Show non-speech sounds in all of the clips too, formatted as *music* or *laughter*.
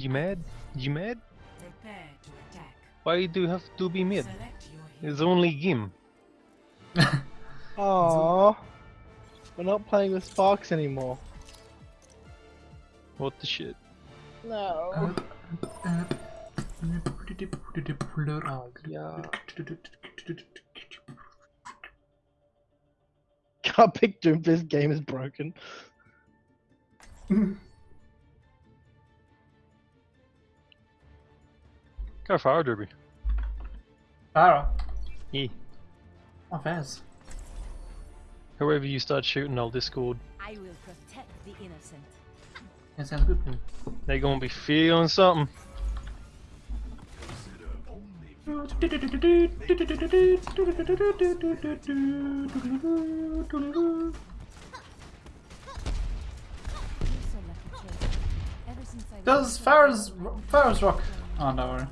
You mad? You mad? Prepare to attack. Why do you have to be mad? Select your hero. It's only game. *laughs* Aww. We're not playing with Sparks anymore. What the shit? No. Oh, yeah. Can't pick Doom. This game is broken. *laughs* Go fire derby. Pharah. Yeah. Oh, Faz. Whoever you start shooting, I'll discord. I will protect the innocent. That sounds good. They gonna be feeling something. You're so lucky, Chase. Ever since I Does Pharah's Pharah's rock? Oh no. worry.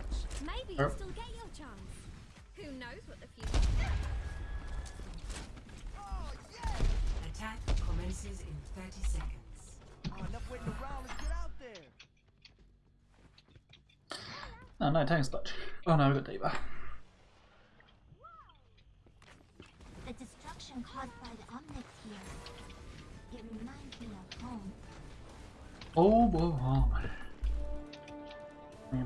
Maybe you'll still get your chance. Who knows what the future Attack commences in 30 seconds. Oh no, tank spot. Oh no, we got D.Va. The destruction caused by the Omnics here. It reminds me of home. Oh, whoa, A.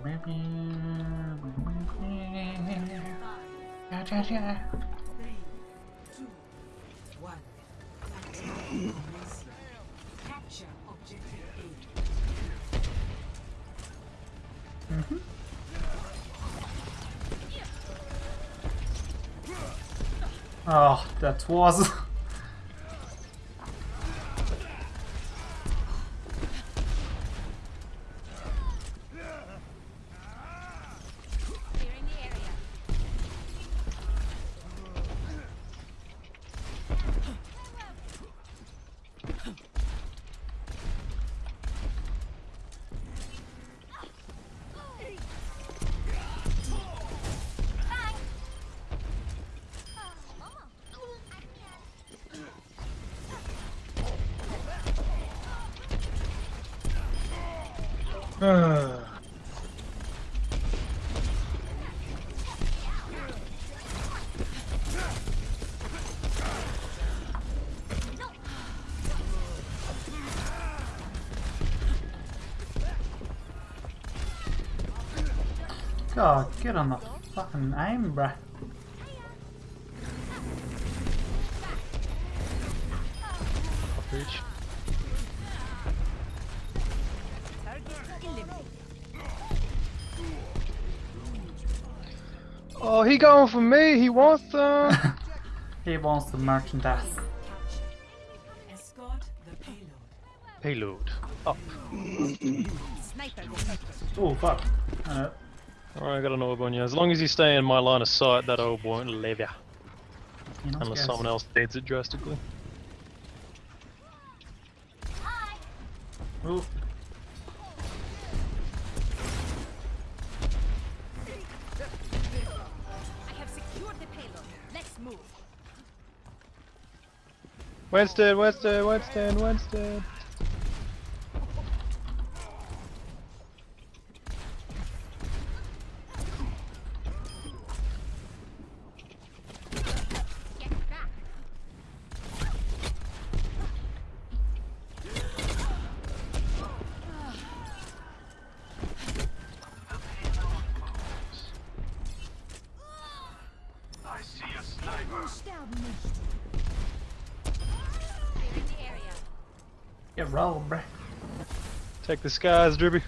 Oh, that was. God, get on the fucking aim, bruh. Bitch. Oh, he going for me. He wants some. *laughs* He wants the merchandise. Capture. Payload. Payload. Up. Oh, fuck. Uh, Alright, I got an orb on you. As long as you stay in my line of sight, that orb won't leave ya. you know, Unless guys. someone else needs it drastically. Hi! Oh, I have secured the payload. Let's move. Winston, Winston, Winston, Winston. Take the skies, Dribby.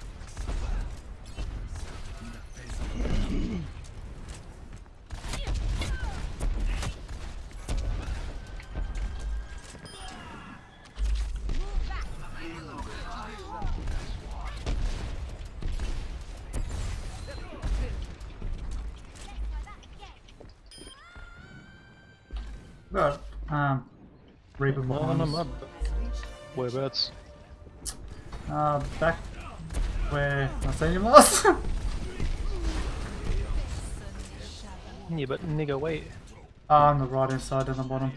need go wait. Ah, on the right inside on the bottom.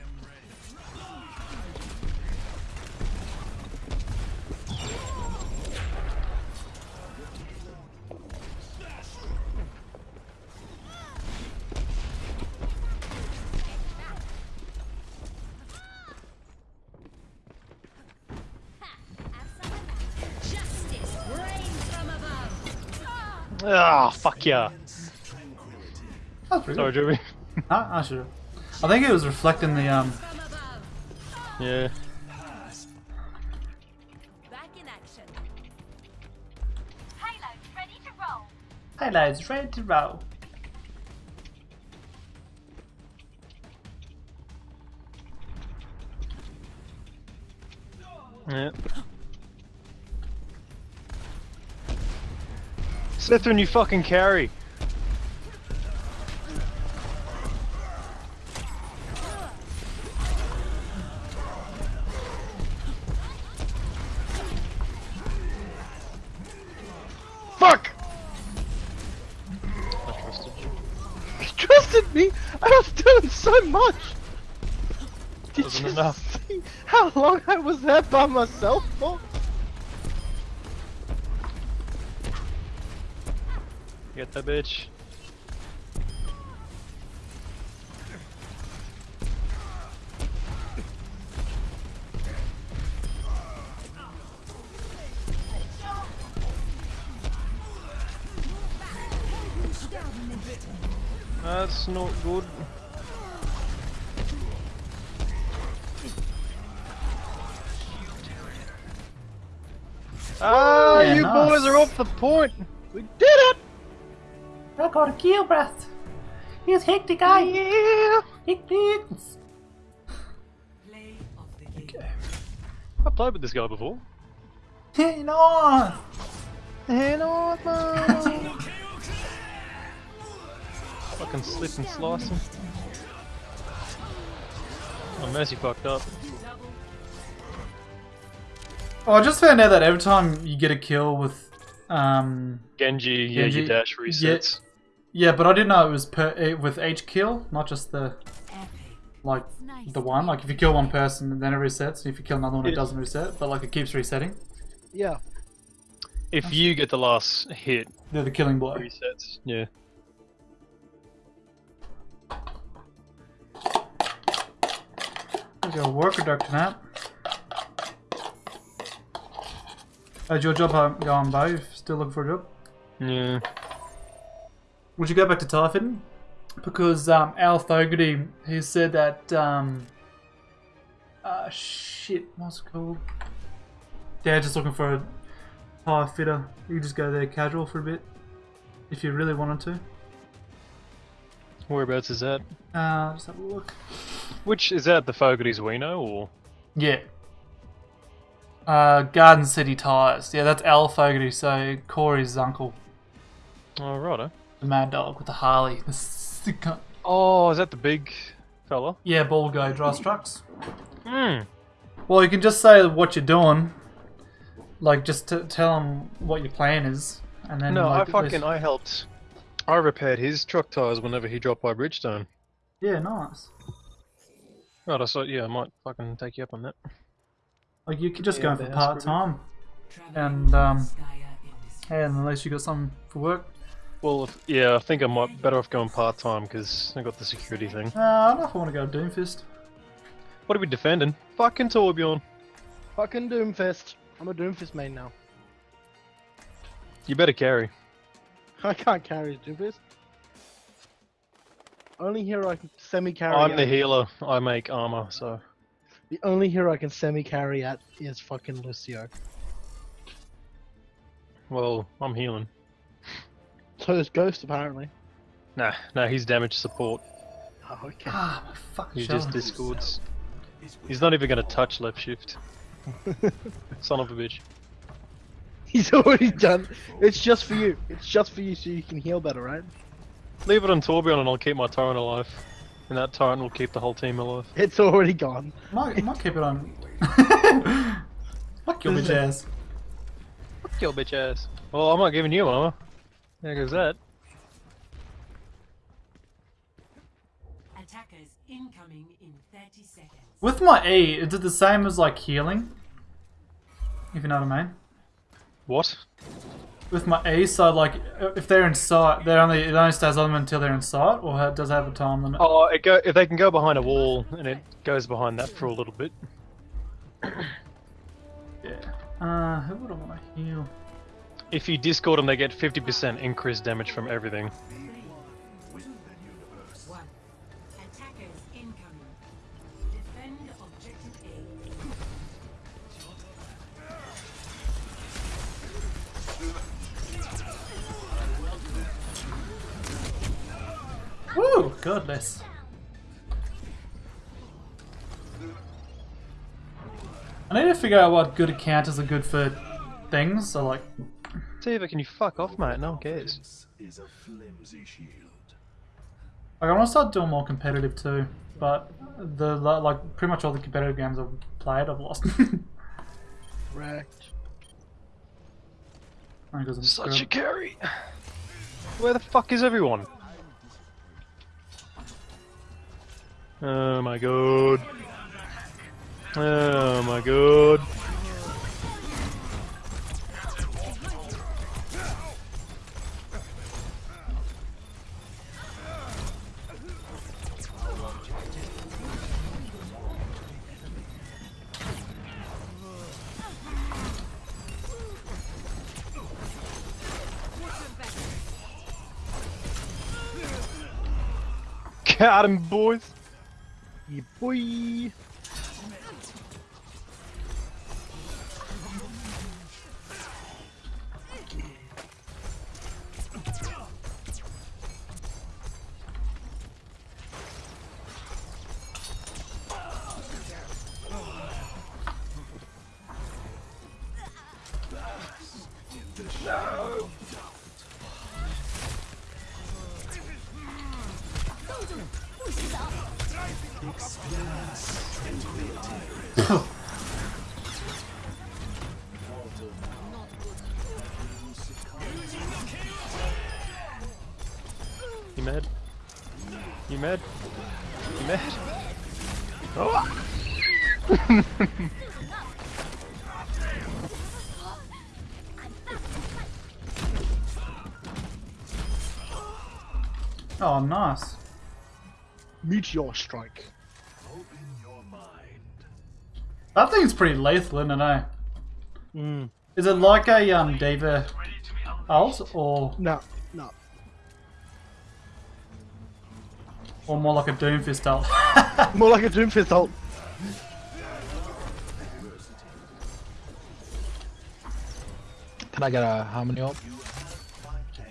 Ah, oh, fuck yeah. Sorry, Jimmy. Joey. Ah, I should. I think it was reflecting the um. Yeah. Back in action. Payload ready to roll. Highlights ready to roll. Yeah. Slytherin, you fucking carry. Long I was there by myself for? Get that bitch. That's not good. Ah, Yeah, you are off the point. We did it! I got a kill, breath. He's hit the guy. Yeah! Hit please. Play of the game. I played with this guy before. Hey, no. And on my... *laughs* Fucking slip and slice him. Oh, Mercy fucked up. Oh, I just found out that every time you get a kill with, um, Genji, yeah, Genji, your dash resets. yeah, but I didn't know it was per with each kill, not just the like nice. the one. Like if you kill one person, and then it resets. And if you kill another one, it Yes. doesn't reset. But like it keeps resetting. Yeah. If you get the last hit, They're the killing blow. resets. Yeah. There's your worker duck tonight. How's your job going, Bo? You Still looking for a job? Yeah. Would you go back to Typhon? Because um, Al Fogarty, he said that um, uh, shit, what's it called? Yeah, just looking for a tire fitter. You could just go there casual for a bit, if you really wanted to. Whereabouts is that? Uh, just have a look. Which is that the Fogarty's we know or Yeah. Uh, Garden City Tires. Yeah, that's Al Fogarty, so Corey's uncle. Oh righto. The mad dog with the Harley. The sick. Oh, is that the big fella? Yeah, ball guy drives trucks. Hmm. Well, you can just say what you're doing. Like, just t- tell him what your plan is, and then. No, like, I at least- fucking I helped. I repaired his truck tires whenever he dropped by Bridgestone. Yeah, nice. Right, I thought yeah, I might fucking take you up on that. Like you could just Yeah, go in for part pretty- time, and um, Skya and at least you got something for work. Well, if, yeah, I think I might better off going part time because I got the security thing. Uh, I don't know if I want to go Doomfist. What are we defending? Fucking Torbjorn. Fucking Doomfist. I'm a Doomfist main now. You better carry. *laughs* I can't carry Doomfist. Only hero I can semi-carry I'm the healer. I make armor, so The only hero I can semi-carry at is fucking Lucio. well, I'm healing. So is Ghost apparently. Nah, nah, he's damage support. Oh, okay. Ah, my fucking He just discords. He's not even gonna touch left shift. *laughs* Son of a bitch. He's already done. It's just for you. It's just for you so you can heal better, right? Leave it on Torbjorn and I'll keep my torrent alive. And that torrent will keep the whole team alive. It's already gone. Might, might keep it on. *laughs* Fuck your bitch ass. Fuck your bitch ass. Well, I'm not giving you armor. There goes that. Attackers incoming in 30 seconds. With my E, is it the same as like healing? If you know what I mean. What? With my E, side, like if they're in sight, they only it only stays on them until they're in sight, or does it have a time limit? Oh, it go if they can go behind a wall and it goes behind that for a little bit. *coughs* Yeah. Uh, who would I want to heal? If you discord them, they get 50% increased damage from everything. Goodness. I need to figure out what good counters are good for things. So like, Tifa, can you fuck off, mate? No one cares. is a flimsy shield. like I want to start doing more competitive too. But the like pretty much all the competitive games I've played, I've lost. *laughs* Correct. Only 'cause I'm Such a carry. Where the fuck is everyone? Oh my god. Oh my god. Got him, boys. Yeah, boy. You mad? You mad? You mad? Oh! Oh, nice. Meteor strike. That thing's pretty lethal, isn't it? Eh? Mm. Is it like a um D.Va ult or No, no. or more like a Doomfist ult? *laughs* More like a Doomfist ult. Can I get a harmony ult?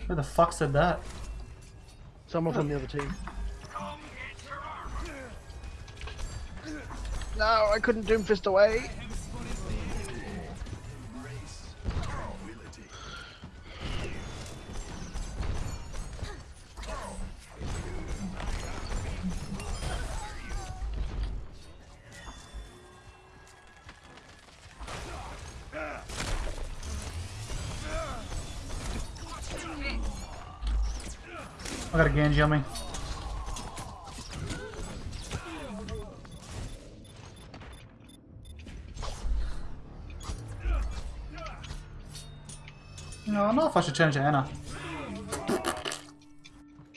Who the fuck said that? Someone from the other team. No, I couldn't Doomfist away. I got a Genji on me. No, I don't know if I should change to Ana.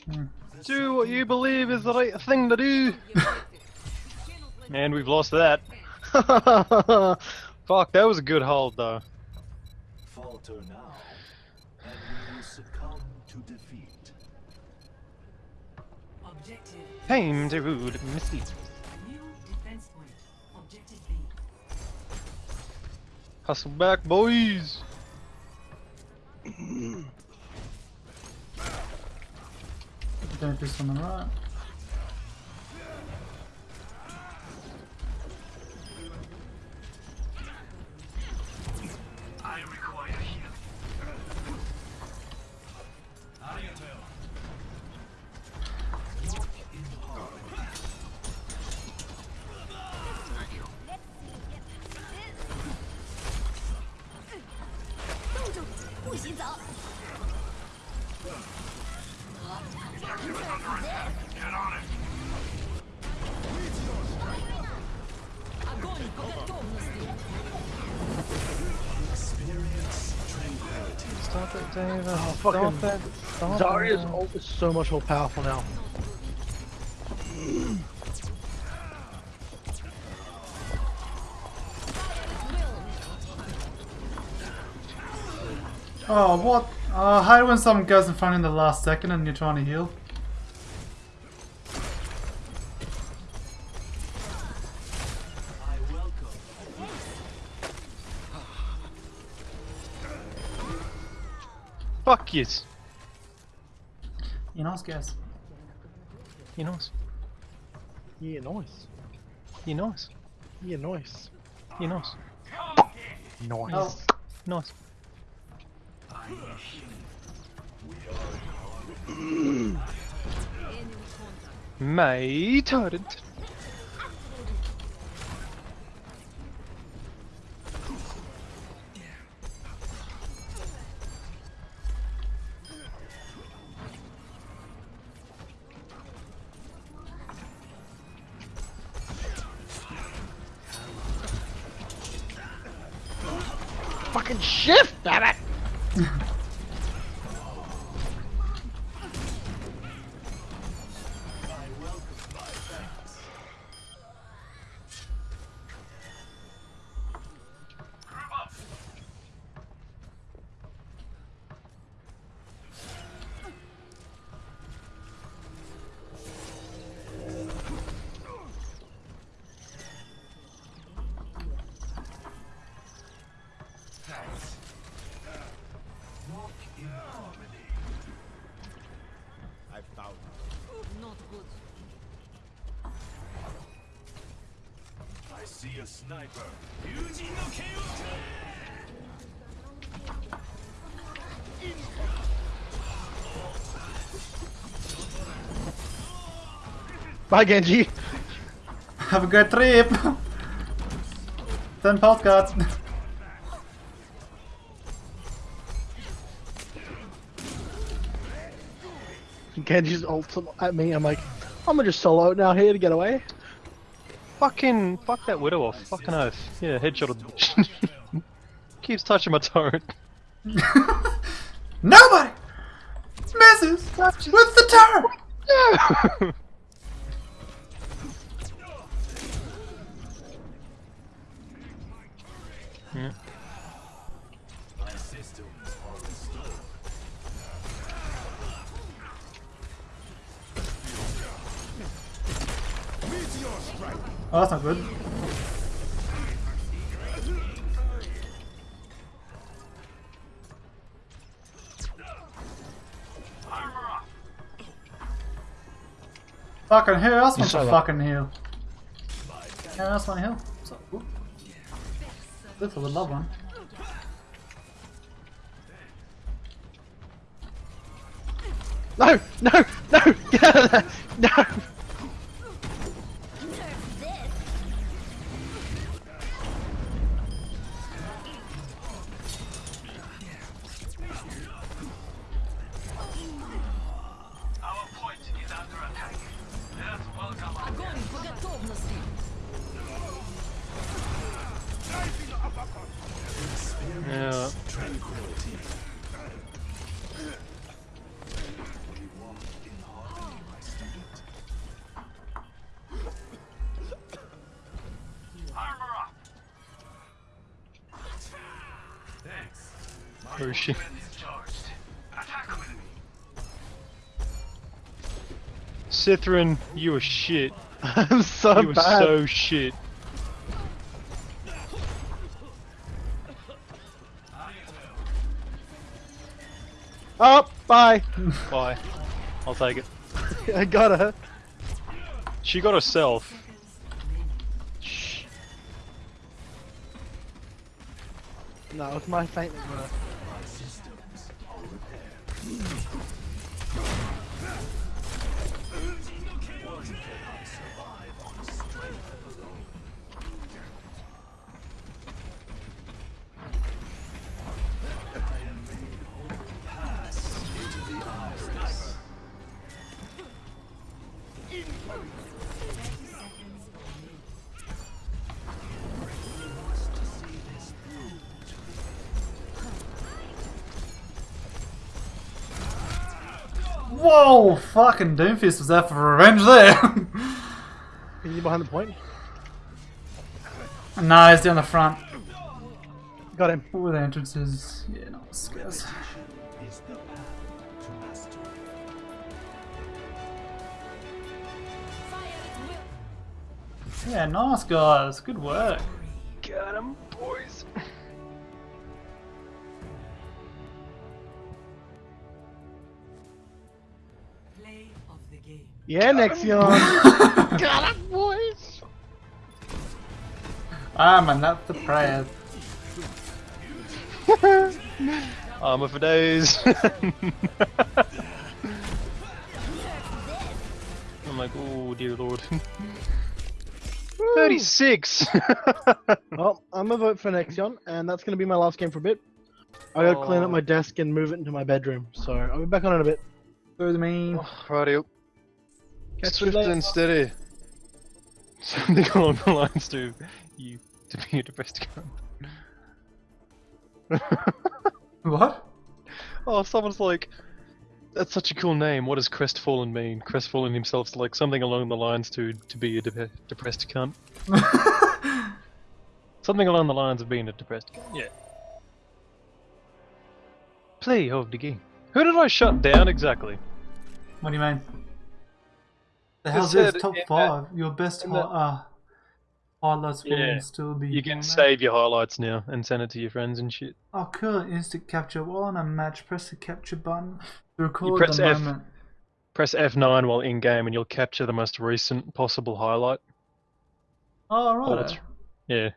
Hmm. Do what you believe is the right thing to do. *laughs* and we've lost that. *laughs* Fuck, that was a good hold though. Falter now, and we will succumb to defeat. Objective. Time to rule Misty. New defense point. Objective B. Hustle back, boys. Doomfist on the right. Stop it. Stop Zarya's it. ult is so much more powerful now. Oh, what? Oh, I hate when someone goes in front in the last second and you're trying to heal. Fuck yes. You nice guys. You nice. Yeah, nice. You nice. Yeah, nice. You nice. Nice. Oh. Nice. My turret. Fucking Bye, Genji. Have a good trip! 10 postcards. Genji's ult at me. I'm like, I'm gonna just solo out now here to get away. Fucking fuck that widow off. Fucking oath. Yeah, headshot of the. *laughs* Keeps touching my turret. *laughs* Nobody! Misses! With the turret! *laughs* No! Yeah. My systems are restored. Oh, that's not good. Fucking who else wants saw a that. fucking heal? Who else want a heal? This would love one. No, no, no! Get out of there! Cithrin, you were shit. *laughs* I'm so You were bad. so shit. Oh, bye. *laughs* Bye. I'll take it. *laughs* I got her. She got herself. Shh. No, it's my faint. Whoa! Fucking Doomfist was out for revenge there! Is he behind the point? no, he's down the front. Got him. All the entrances. Yeah, nice guys. The path. Yeah, nice guys. Good work. Got him, boys. Yeah, Nexion. *laughs* Got him, boys. I'm a ah, not the prayer. *laughs* Armor for days. *laughs* I'm like, oh dear lord. 36! Well, I'm gonna vote for Nexion, and that's gonna be my last game for a bit. I gotta clean up Oh. my desk and move it into my bedroom, so I'll be back on in a bit. Through Good me. Oh, Rightio. Catch Swift and steady. *laughs* Something along the lines to you to be a depressed cunt. What? oh, someone's like, that's such a cool name. What does crestfallen mean? Crestfallen himself's like something along the lines to to be a de- depressed cunt. *laughs* Something along the lines of being a depressed cunt. Yeah. Play of the game. Who did I shut down exactly? What do you mean? The said this top in that- five? Your best hi- uh, highlights will Yeah. still be. You can save your highlights now and send it to your friends and shit. Oh, cool! Instant capture. While on a match, press the capture button to record press the F. moment. Press F9 while in game and you'll capture the most recent possible highlight. Oh, right. Yeah.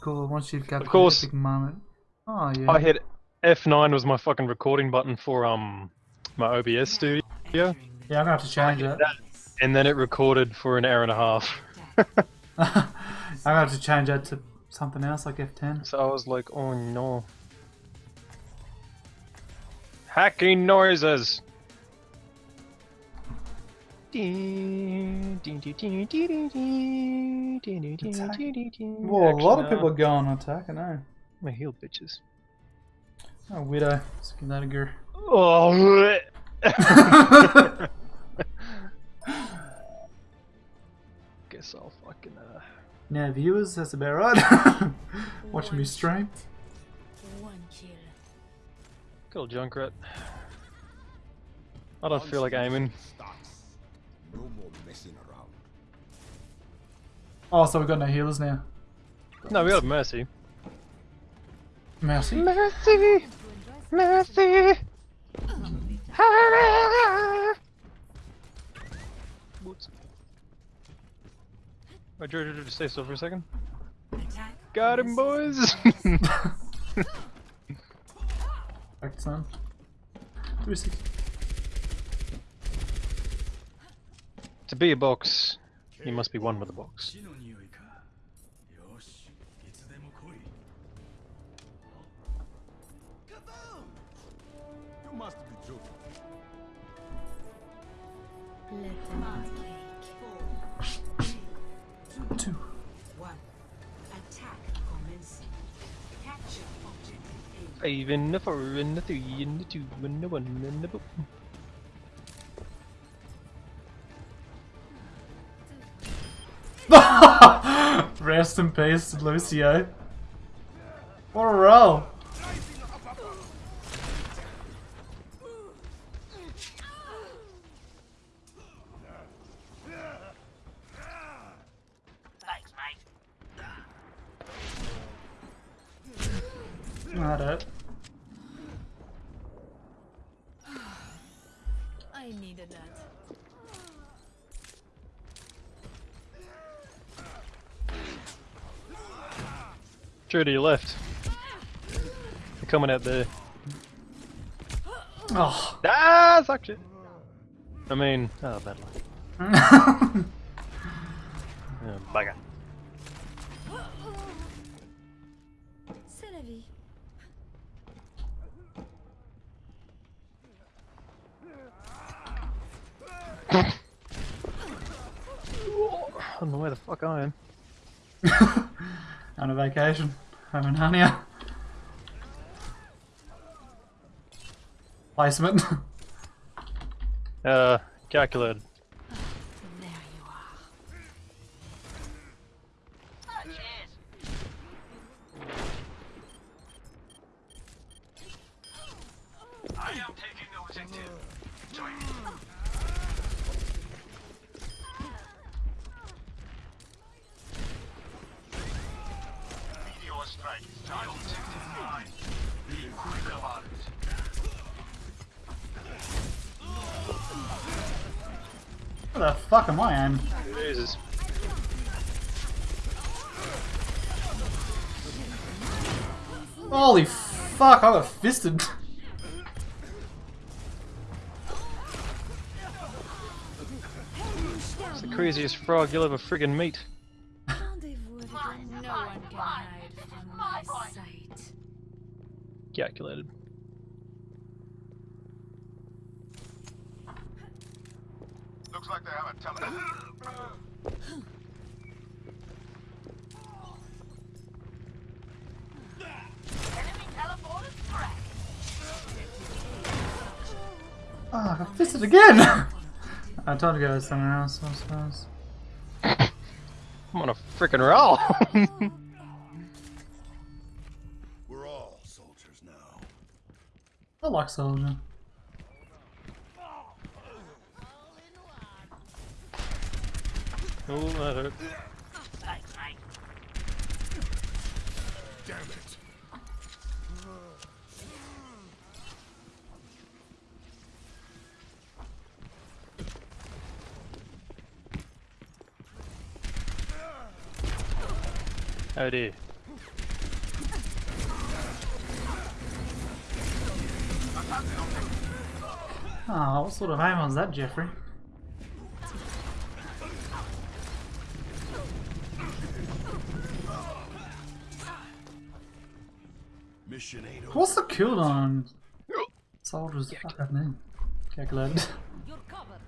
Cool. Once you've captured course. the moment. Oh yeah. I hit F9 was my fucking recording button for um my OBS studio, Yeah, I'm gonna have to change it. and then it recorded for an hour and a half. *laughs* I'm gonna have to change that to something else like F10. So I was like, oh no. Hacking noises. Whoa, a lot of people are going on attack. I know. My heel bitches. Oh, widow. Skin that a girl. Oh. *laughs* *laughs* Guess I'll fucking uh. Now, viewers, that's about right. *laughs* Watching me stream. One kill. Kill Junkrat. I don't feel like aiming. No more messing around. Oh, so we've got no healers now. No, we got Mercy. Mercy. Mercy! Mercy! Boots. My George, just stay still for a second. Attack. Got him, boys! Back time. 360. To be a box, you must be one with a box. must be. Five and the four and the three and the two and the one and the boom. Rest in peace, Lucio. What a roll. Not it. I needed that. True to your left. They're coming out there. Oh. Ah, suck shit. I mean, oh, bad luck. *laughs* Oh, bugger. Fuck I am. *laughs* On a vacation. Having Hania. Placement. Uh, calculated. There you are. Where the fuck am I in? Jesus. Holy fuck, I got fisted. It's the craziest frog you'll ever friggin' meet. Rendezvous with a no one can hide from my sight. Calculated. Looks like they have a telephone. Oh, I got fisted again! *laughs* I told you guys something else, I suppose. *laughs* I'm on a freaking roll. *laughs* We're all soldiers now. I like Soldier. oh, that hurt. Damn it. Oh dear. Oh, what sort of aim was that, Jeffrey? Mission ain't. What's the cooldown? Soldiers, fuck that name. Calculated. You're covered.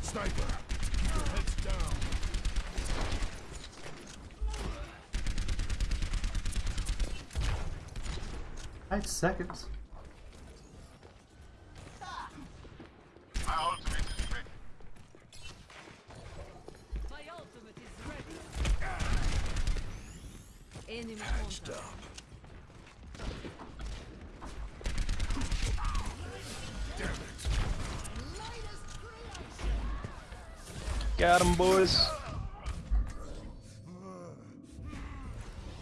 Sniper, keep your heads down. Eight seconds. My ultimate is ready. My ultimate is ready. Enemy contact. Damn it. Got him, boys.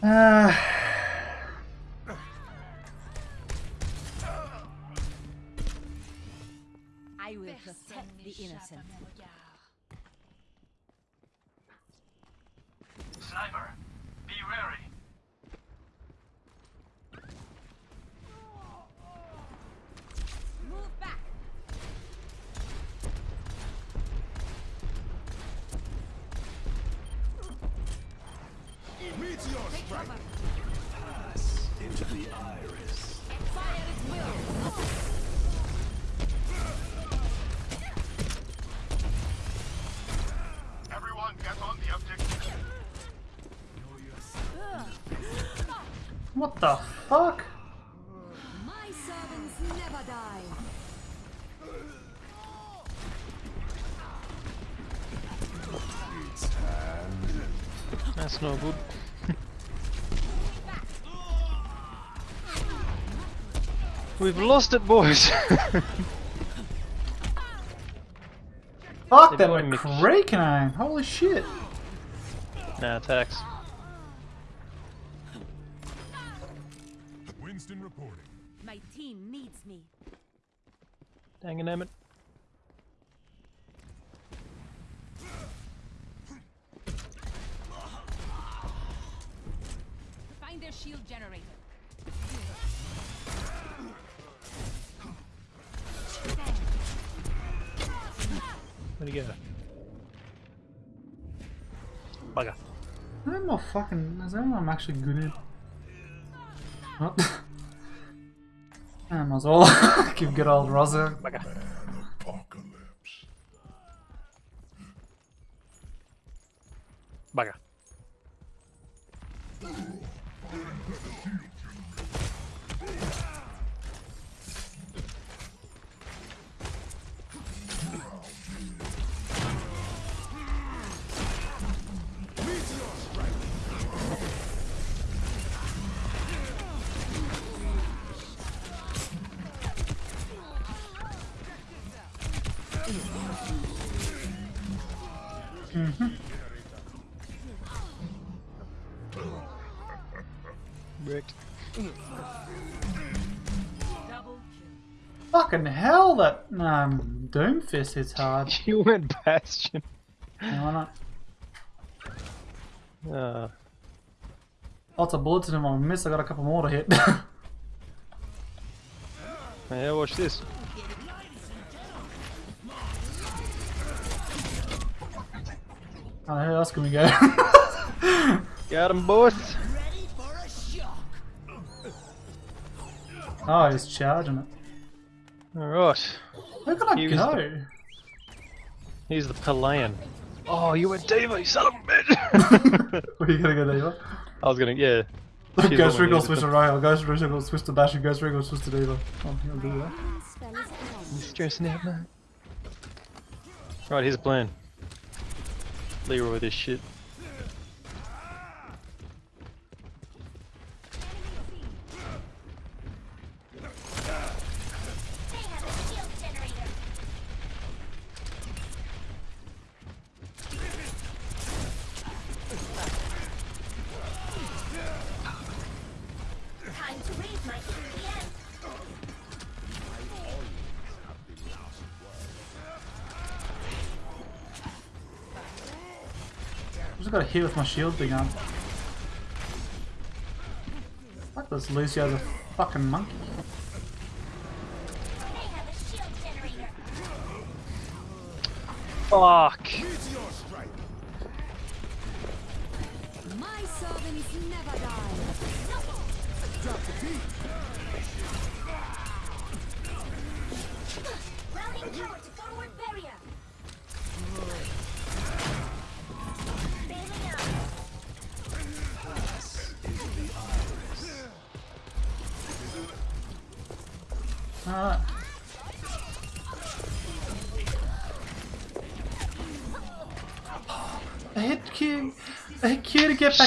Uh, the innocent. What the fuck? My servants never die. That's no good. *laughs* We've lost it, boys. Fuck, They're that doing went me- Holy shit. nah, attacks. He? Bugger. I don't know fucking. Is there anyone I'm actually good at? What? *laughs* I might as well *laughs* give good old Rosa. Bugger. Fucking hell, that um, Doomfist hits hard. *laughs* You went Bastion. No, why not? Uh, Lots of bullets in him. I miss. I got a couple more to hit. *laughs* yeah, watch this. oh, who else can we go? *laughs* Got him, boys. oh, he's charging it. Alright. Where can I He was go? He's the Palayan. Oh, you went D.Va, you son of a bitch! *laughs* *laughs* Where are you gonna go, D.Va? I was gonna, yeah. She's *laughs* Ghost the Wriggle switch to needed Rail, Ghost Wriggle switch to Bash, and Ghost Wriggle switch to Diva. Oh, he'll do that. Spell is gone. You stressing out, man? Right, here's a plan. Leroy with this shit. Hit with my shield thing on. Fuck this Lucio's a fucking monkey. Fuck!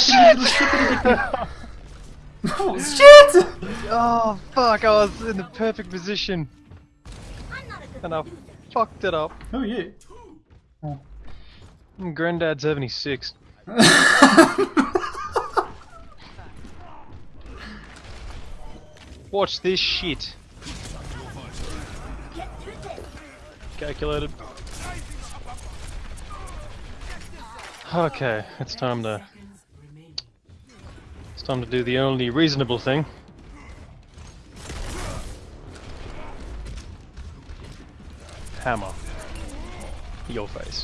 Q to get back in the little shippity dippy. Oh shit! Oh, fuck, I was in the perfect position. I'm not a good And I fucked it up. Who are you? I'm Granddad 76. *laughs* Watch this shit. Get through this. Calculated. Okay, it's time to Seconds remaining. It's time to do the only reasonable thing. Hammer. Your face.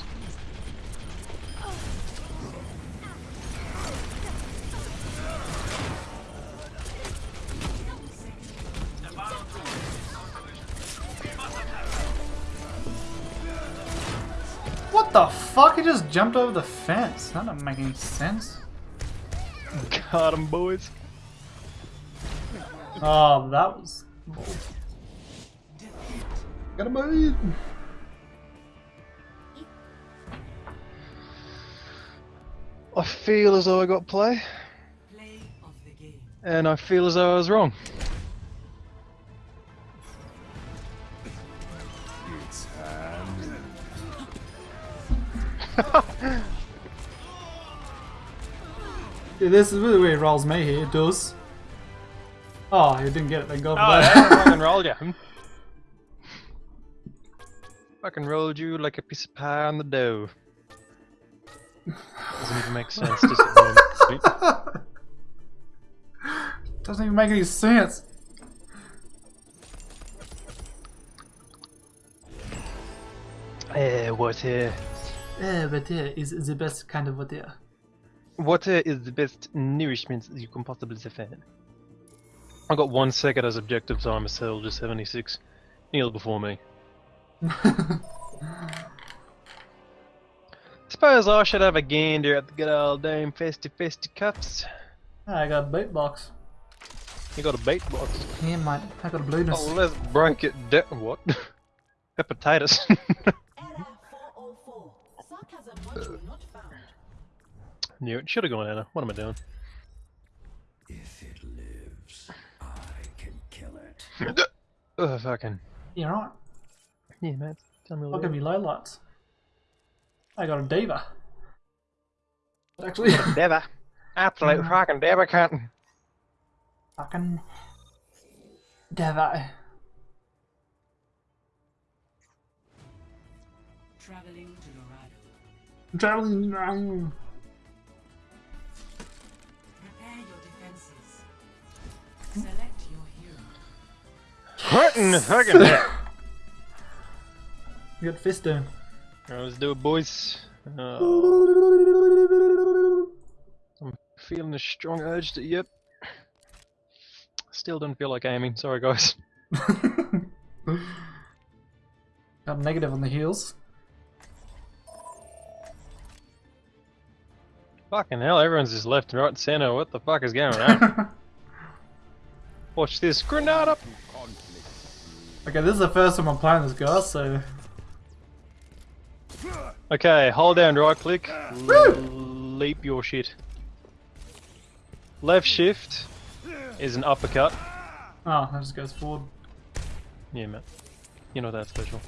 What the fuck? He just jumped over the fence. That doesn't make any sense. Got 'em, boys. Oh, that was. Gotta move. I feel as though I got play, Play of the game. and I feel as though I was wrong. *laughs* Yeah, this is really where he rolls me here. It does. Oh, he didn't get it. Thank God Oh, yeah, *laughs* fucking rolled you. Fucking rolled you like a piece of pie on the dough. Doesn't even make sense. *laughs* Doesn't even make any sense. Eh, water. Yeah, but yeah, is the best kind of water. Water is the best nourishment you can possibly find. I got one second as objective time as hell, just 76. Kneel before me. *laughs* Suppose I should have a gander at the good old dame festy festy cups. I got a bait box. You got a bait box. Yeah, mate. I got a blueness. Oh, let's break it down. What? *laughs* Hepatitis. *laughs* Error 404. Sarcasm module not found. Knew it. Should have gone Ana. What am I doing? If it lives, I can kill it. *laughs* Ugh, fucking. Yeah, right. Yeah, man. Tell me a I'll little give you low lights. I got a D.Va. Actually, *laughs* Deva. Absolute fucking Deva cunt. fucking Devi. Traveling to Dorado. Traveling to Prepare Hurting fucking heck. We got fist down. Alright, let's do it, boys. Uh, I'm feeling a strong urge to. Yep. Still don't feel like aiming. Sorry, guys. *laughs* got negative on the heels. Fucking hell, everyone's just left, right, and center. What the fuck is going on? *laughs* Watch this. Grenada! Okay, this is the first time I'm playing this guy, so Okay, hold down right click. Leap your shit. Left shift is an uppercut. oh, that just goes forward. Yeah, man. You know that's special.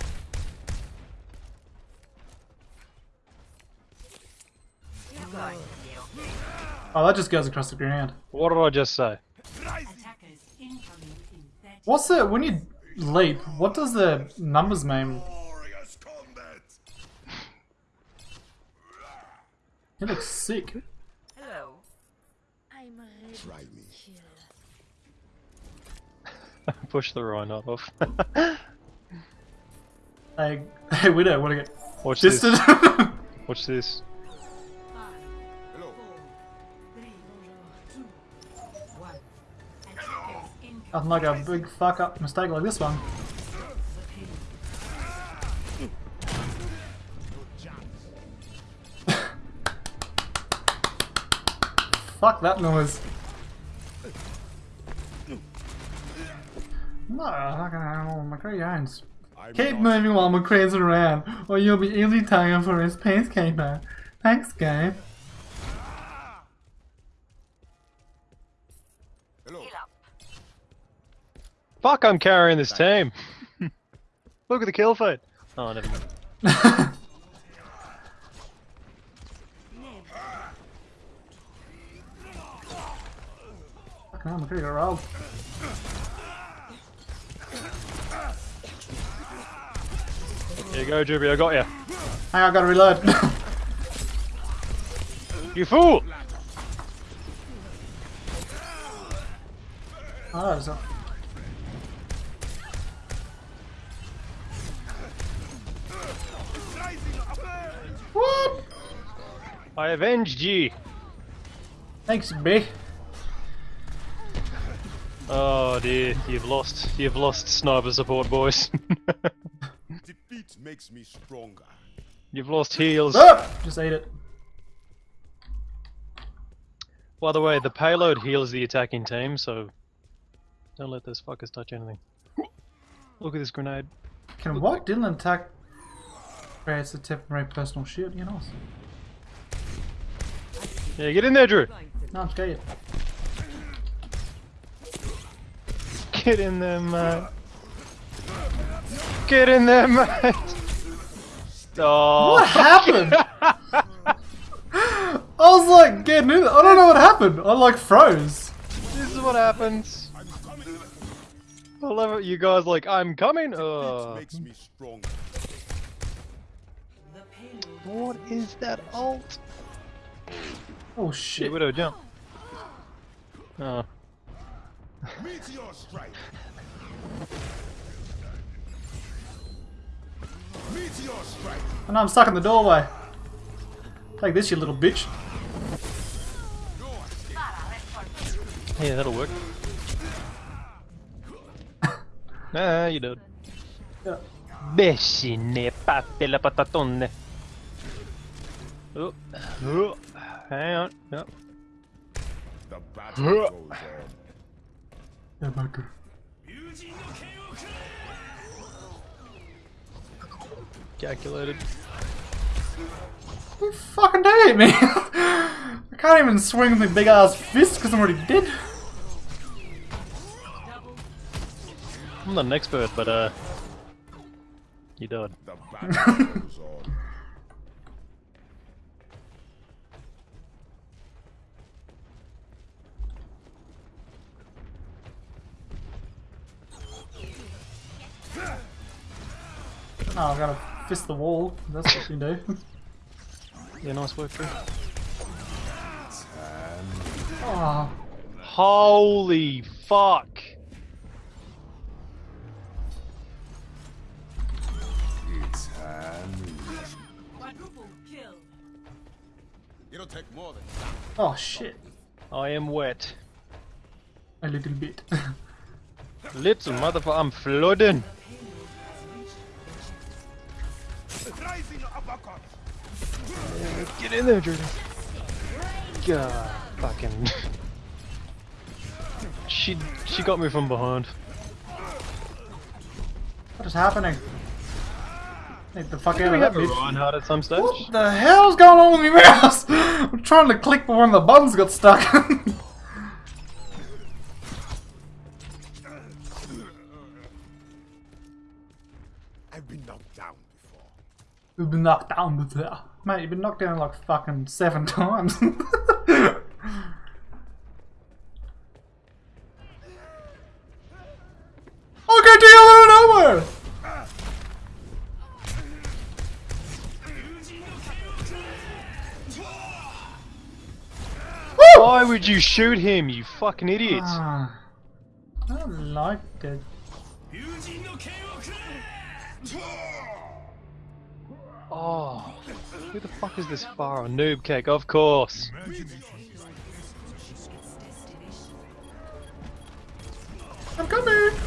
Oh, that just goes across the ground. What did I just say? Attackers incoming in 30 What's the when you leap? What does the numbers mean? He looks sick. Hello. I'm ready. Try me. *laughs* Push the rhino off. Hey, *laughs* hey, Widow, wanna get Watch this. *laughs* Watch this. Nothing like a big fuck up mistake like this one. *laughs* Fuck that noise. No, fucking hell, McCree owns. Keep moving while McCree's around, or you'll be easily taken for his peacekeeper. Thanks, game. Fuck, I'm carrying this team. *laughs* Look at the kill feed. Oh, never mind. Fucking hell, McCree got rolled. Here you go, Juby, I got you. Hang on, I gotta reload. *laughs* You fool! oh, there's a... I avenged ye. Thanks, B. Oh dear, you've lost. You've lost sniper support, boys. *laughs* Defeat makes me stronger. you've lost heals. Oh! Just ate it. By the way, the payload heals the attacking team, so don't let those fuckers touch anything. Look at this grenade. Can what? Didn't attack creates a temporary personal shield, you know? Yeah, get in there, Drew. No, I'm scared. Get in there, mate. Get in there, mate. Oh, What happened? *laughs* I was like getting in. I don't know what happened. I like froze. this is what happens. I love it. You guys like, I'm coming. Defeat Oh. makes me stronger. What is that alt? Oh Shit, shit. Widow, jump. Oh. Meteor strike. Meteor strike. And I'm stuck in the doorway. Take this, you little bitch. Yeah, that'll work. *laughs* ah, you did. Yeah. Besine patte la patatone. Oh. Oh. Hang on. Yep. The battle goes on. Yeah, Baker. Calculated. You fucking don't hit me. I can't even swing with my big ass fist because I'm already dead. I'm not an expert, but uh, you died. The battle goes on. Oh, I gotta fist the wall. That's what you do. *laughs* Yeah, nice work, bro. oh, Holy fuck! It's handy. Quadruple kill. It'll take more than oh shit. I am wet. A little bit. *laughs* Little motherfucker, I'm flooding. Get in there, Jordan. God, fucking. she she got me from behind. what is happening? Get the fuck out we of that have a bitch. Reinhardt at some stage? What the hell's going on with my mouse? *laughs* I'm trying to click, but one of the buttons got stuck. *laughs* I've been knocked down before. You've been knocked down before. Mate, you've been knocked down like fucking seven *laughs* times. okay, to you out of nowhere! Why would you shoot him, you fucking idiot? Ah, I liked it. Oh, who the fuck is this far? Noob cake, of course. I'm coming!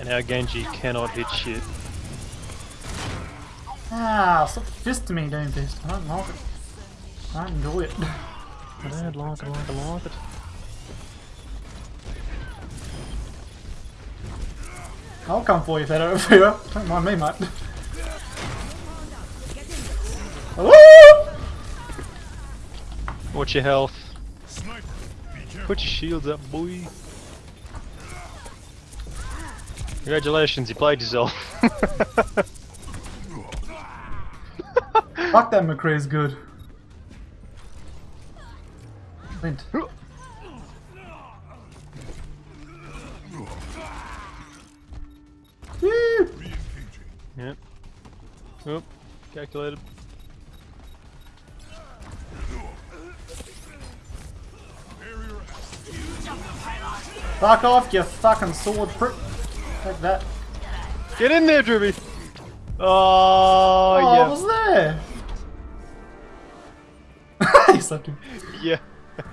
And our Genji cannot hit shit. Ah, stop fisting me doing this. I don't like it. I don't enjoy it. I don't like it, like it, like it. I'll come for you if they don't fear. Don't mind me, mate. Watch your health. Put your shields up, boy. Congratulations, you played yourself. Fuck that McCree's good. Clint. *laughs* Oop. Calculated. Fuck off, you fucking sword prick. Take that. Get in there, Dribby! Oh, Oh, I yeah. was there. he slapped him. Yeah.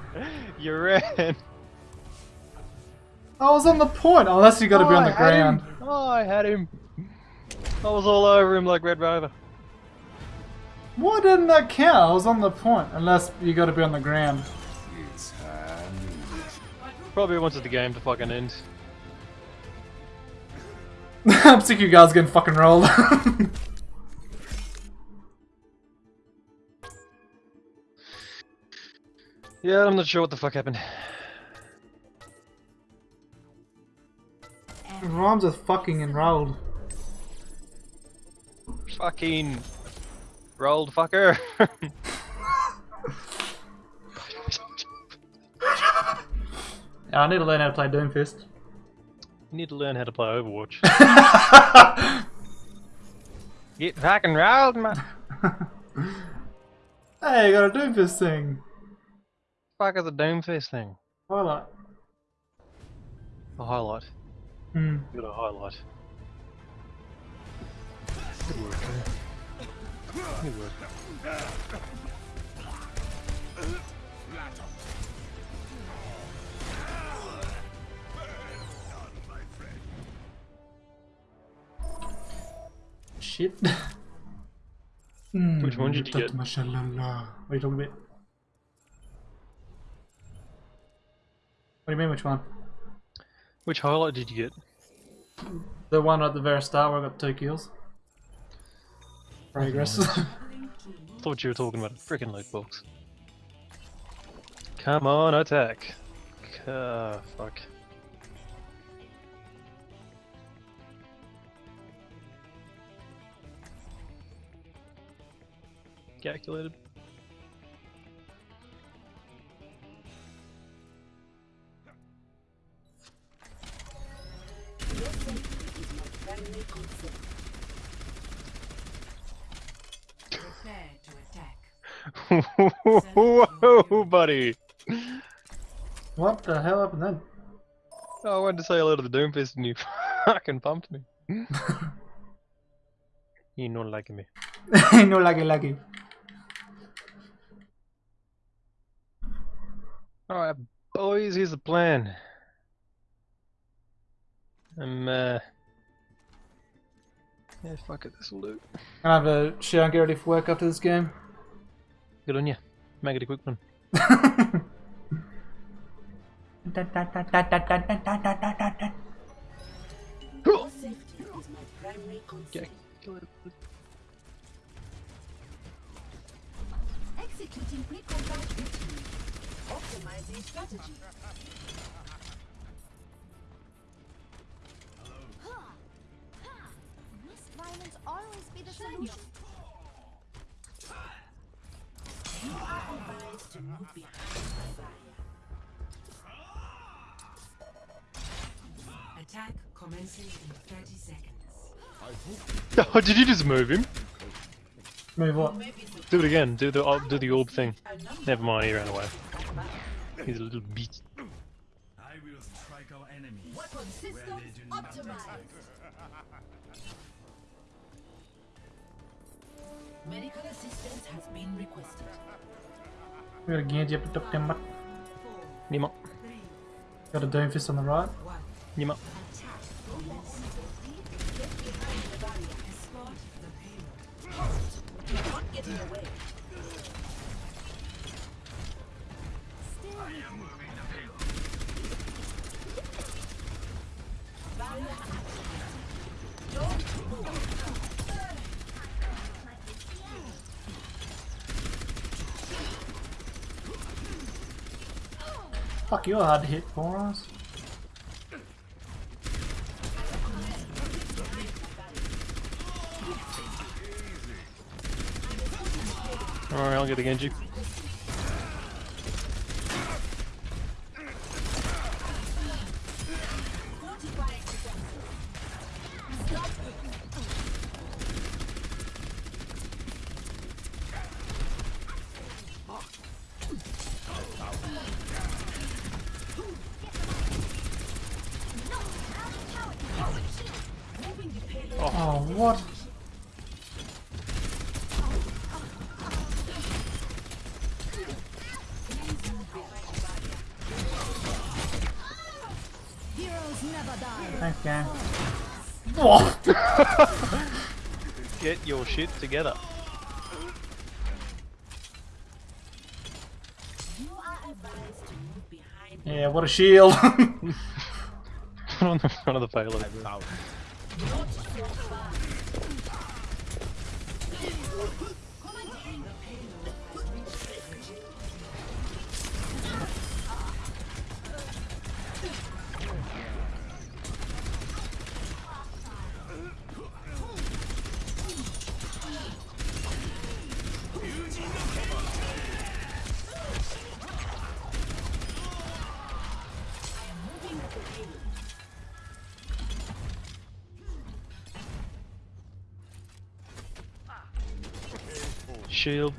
*laughs* you ran. I was on the point, unless you gotta be on Oh, the I ground. him. Oh, I had him. I was all over him like Red Rover. Why didn't that count? I was on the point, unless you gotta be on the ground. It's. Probably wanted the game to fucking end. *laughs* I'm sick of you guys getting fucking rolled. *laughs* Yeah, I'm not sure what the fuck happened. Rhymes with fucking and rolled. Fucking rolled fucker. *laughs* I need to learn how to play Doomfist. you need to learn how to play Overwatch. *laughs* Get fucking rolled, man. *laughs* Hey, you got a Doomfist thing. Fuck is a Doomfist thing? Highlight. A highlight. Hmm. You got a highlight. Good work, man. Good work. Shit. Hmm, Which one did you get? Mashallah. What are you talking about? What do you mean, which one? Which highlight did you get? The one at the very start where I got two kills. Progress. *laughs* Thought you were talking about a freaking loot box. Come on, attack. Uh, fuck. Calculated. Whoa, *laughs* buddy. What the hell happened then? I wanted to say hello to the Doomfist and you *laughs* fucking pumped me. *laughs* you not liking me. no lucky lucky. Alright, boys, here's the plan. I'm, uh... Yeah, fuck it, this'll do. Gonna have a shower and get ready for work after this game. Good on you. Make it quick one. Strategy. Must violence always be the solution? Advised to move behind fire. Attack commences in 30 seconds. *laughs* Oh, did you just move him? Move what? Do it again. Do the orb- do the orb thing. Never mind. He ran away. He's a little beast. I will strike our enemies Weapon systems they do not optimized. Medical assistance has been requested. We got a Genji up top tembat. Nima. Got a Doomfist on the right. Nima. You're not getting away. Fuck, you're hard to hit for us. Alright, I'll get the Genji. Get your shit together. You are advised to move behind Yeah, what a shield. Put on the front of the payload. Shield.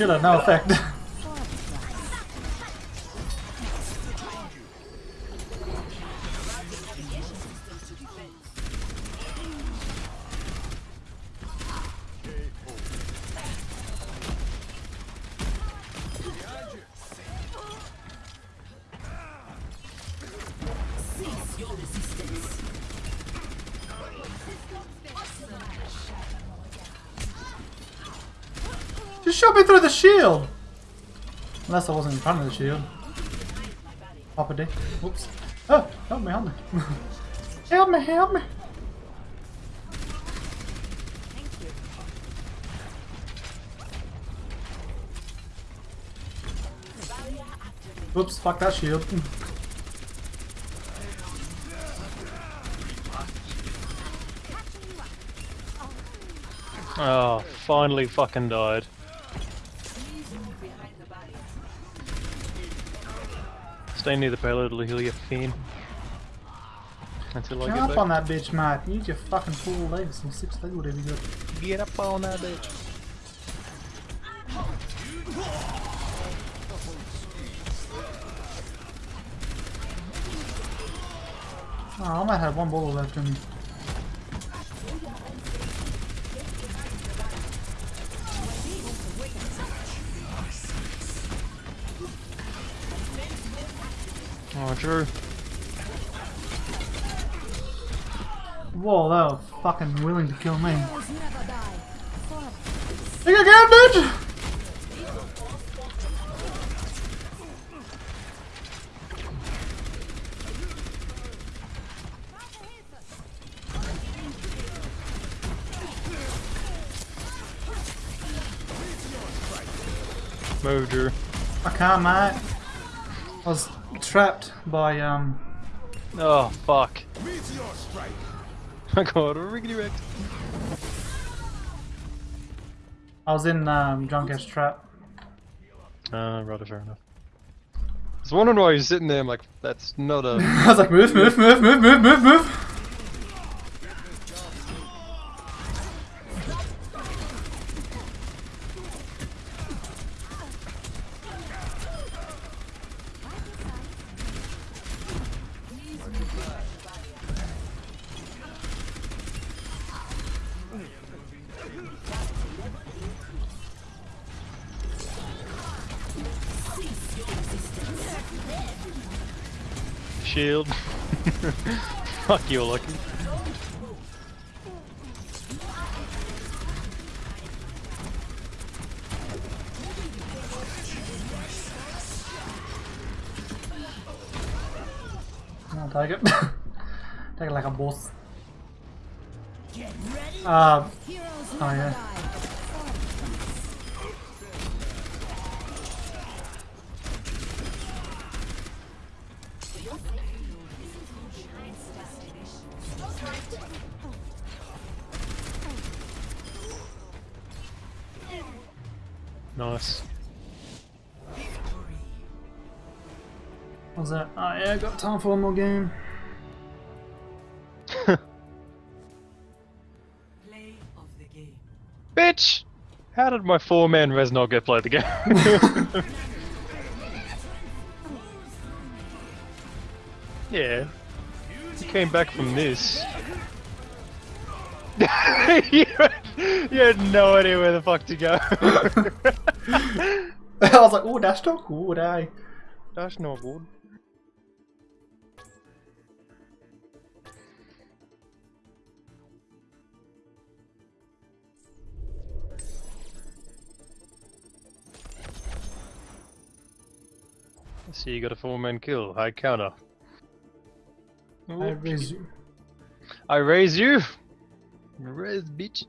Should have no effect. *laughs* Just shot me through the shield! Unless I wasn't in front of the shield. Papa D. Whoops. Oh, help me, help me. *laughs* help me, help me. Whoops, fuck that shield. *laughs* oh, finally fucking died. Stay near the payload, it'll heal your fin. Until I Get get up back. on that bitch, mate. Use your fucking four legs and six legs, whatever you got. Get up on that bitch. Oh, I might have one bullet left in me. Oh, Whoa, they were fucking willing to kill me. Think again, bitch! Move, Drew. I can't, mate. I was trapped by, um, Oh, fuck. I got a riggedy wrecked. I was in, um, Junkrat's trap. Uh, rather fair enough. I was wondering why you're sitting there, I'm like, that's not a... *laughs* I was like, move, move, move, move, move, move, move! Fuck you, Lucky. I'll take it. *laughs* take it like a boss. Uh, time for one more game. Play of the game. Bitch! How did my four-man res not get played the game? *laughs* yeah. He came back from this. *laughs* you, had, you had no idea where the fuck to go. *laughs* I was like, oh, that's not good, eh? That's not good. See, you got a four-man kill. High counter. I raise you. I raise you. Raise, bitch.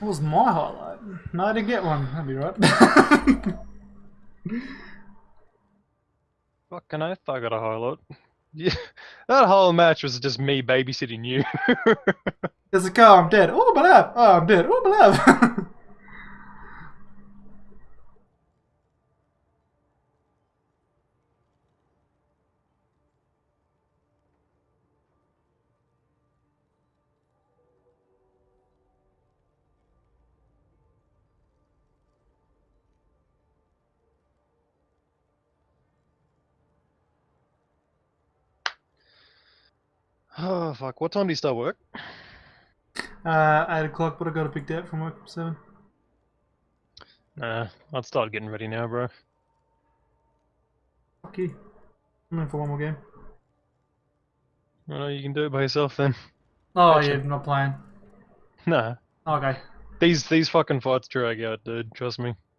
That was my highlight. No, I didn't get one. That'd be right. *laughs* Fucking oath, I got a highlight. Yeah, that whole match was just me babysitting you. *laughs* There's a car, I'm dead. Oh, my lab. Oh, I'm dead. Oh, my lab. *laughs* oh fuck! What time do you start work? uh, 8 o'clock, but I got a big date from work from 7. Nah, I'd start getting ready now, bro. Fuck you. I'm in for one more game. I know you can do it by yourself then. Oh, Gotcha. yeah, I'm not playing. Nah, Okay. these these fucking fights drag out, dude. Trust me. Bye-bye.